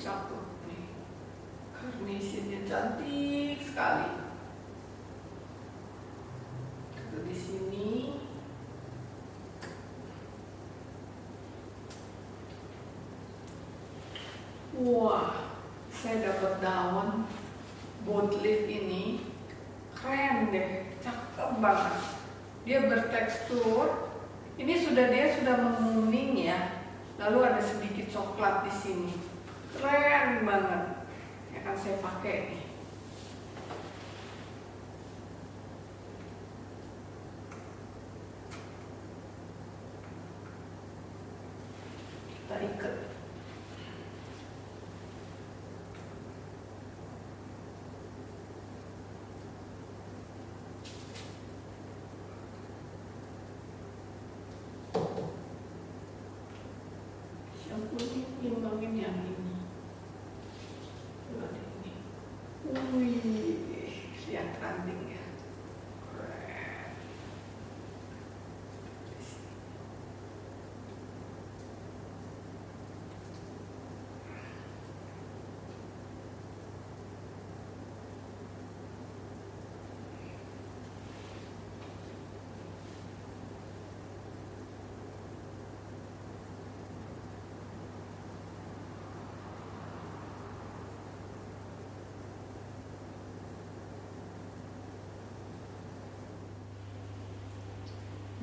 cakep nih. Carnationnya cantik sekali. Lalu di sini. Wah saya dapat daun boat leaf ini. Keren deh cakep banget. Dia bertekstur. Ini sudah dia sudah menguning ya. Lalu ada sedikit coklat di sini keren banget. Yang akan saya pakai. Nih kita ikat yang kuning timbangin yang ini Coba deh ini wih lihat ranting ya keren Di sini.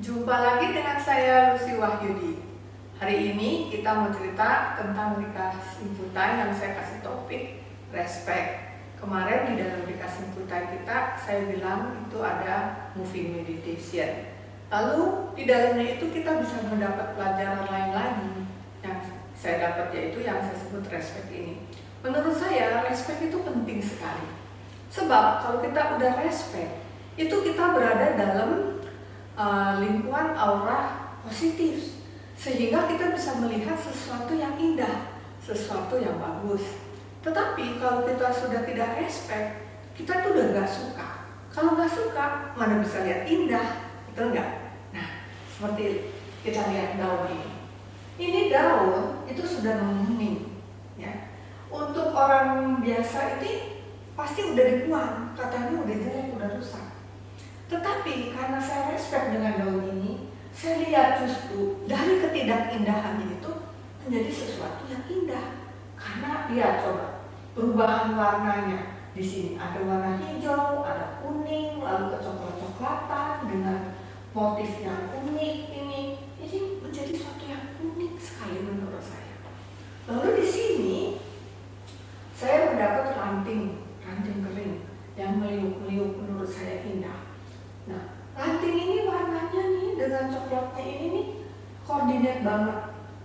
Jumpa lagi dengan saya Lucy Wahyudi. Hari ini kita mau cerita tentang Rika Simputai yang saya kasih topik respect. Kemarin di dalam Rika Simputai kita saya bilang itu ada moving meditation. Lalu di dalamnya itu kita bisa mendapat pelajaran lain lagi yang saya dapat yaitu yang saya sebut respect ini. Menurut saya respect itu penting sekali. Sebab kalau kita udah respect, itu kita berada dalam uh, lingkungan aura positif sehingga kita bisa melihat sesuatu yang indah, sesuatu yang bagus. Tetapi kalau kita sudah tidak respect, kita tuh udah gak suka. Kalau nggak suka, mana bisa lihat indah, betul nggak? Nah, seperti kita lihat daun ini. Ini daun itu sudah menguning, ya. Untuk orang biasa itu pasti udah dibuang, katanya udah jelek, udah rusak. Tetapi karena saya respect dengan daun ini, saya lihat justru dari ketidakindahannya itu menjadi sesuatu yang indah. Karena dia coba perubahan warnanya di sini ada warna hijau, ada kuning, lalu kecoklat-coklatan dengan motif yang unik ini. Ini menjadi sesuatu yang unik sekali menurut saya. Lalu di sini saya mendapat ranting, ranting kering yang meliuk-liuk menurut saya indah. Nah, ranting ini warnanya nih ini nih koordinat banget.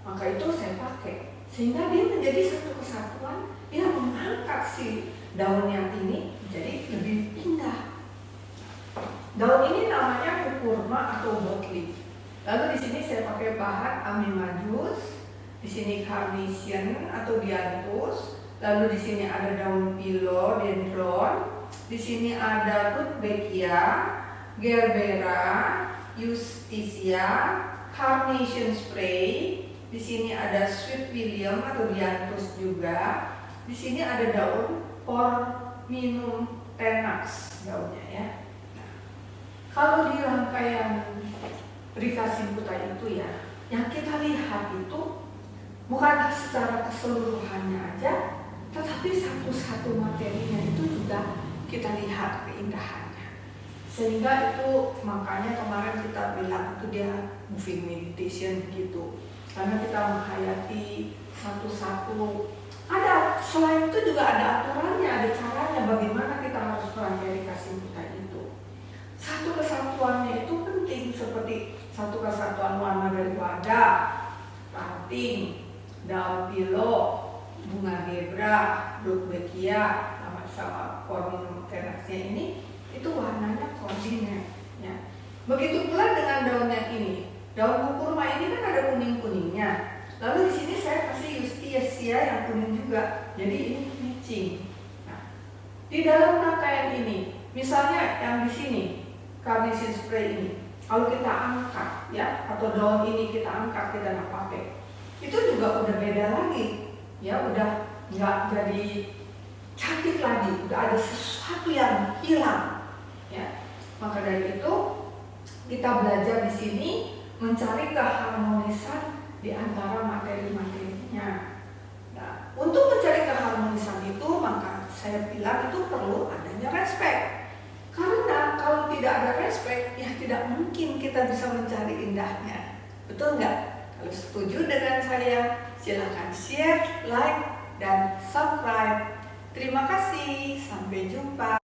Maka itu saya pakai sehingga dia menjadi satu kesatuan yang mengangkat si daun yang ini jadi lebih indah. Daun ini namanya kukurma atau bot leaf. Lalu di sini saya pakai bahan amimajus, di sini carnation atau dianthus, lalu di sini ada daun philodendron, di sini ada rudbeckia, gerbera, justisia, carnation spray. Di sini ada sweet william atau dianthus juga. Di sini ada daun porminum tenax daunnya ya. Nah, kalau di rangkaian Rika Simputa itu ya, yang kita lihat itu bukan secara keseluruhannya aja, tetapi satu-satu materinya itu juga kita lihat keindahannya. Sehingga itu makanya kemarin kita bilang itu dia moving meditation gitu. Karena kita menghayati satu-satu. Ada selain itu juga ada aturannya, ada caranya bagaimana kita harus merangkai kasih kita itu. Satu kesatuannya itu penting seperti satu kesatuan warna dari wadah, ranting, daun pilo, bunga gebra, rudbeckia, sama sama tenaxnya ini itu warnanya koordinat ya. Begitu pula dengan daun yang ini. Daun kurma ini kan ada kuning-kuningnya. Lalu di sini saya kasih justisia yang kuning juga. Jadi ini matching. Nah, di dalam rangkaian ini, misalnya yang di sini, carnation spray ini, kalau kita angkat ya atau daun ini kita angkat kita nggak pakai, itu juga udah beda lagi. Ya udah nggak jadi cantik lagi, udah ada sesuatu yang hilang. Ya, maka dari itu kita belajar di sini mencari keharmonisan di antara materi-materinya. Nah, untuk mencari keharmonisan itu maka saya bilang itu perlu adanya respect. Karena kalau tidak ada respect, ya tidak mungkin kita bisa mencari indahnya. Betul nggak? Kalau setuju dengan saya, silahkan share, like, dan subscribe. Terima kasih, sampai jumpa.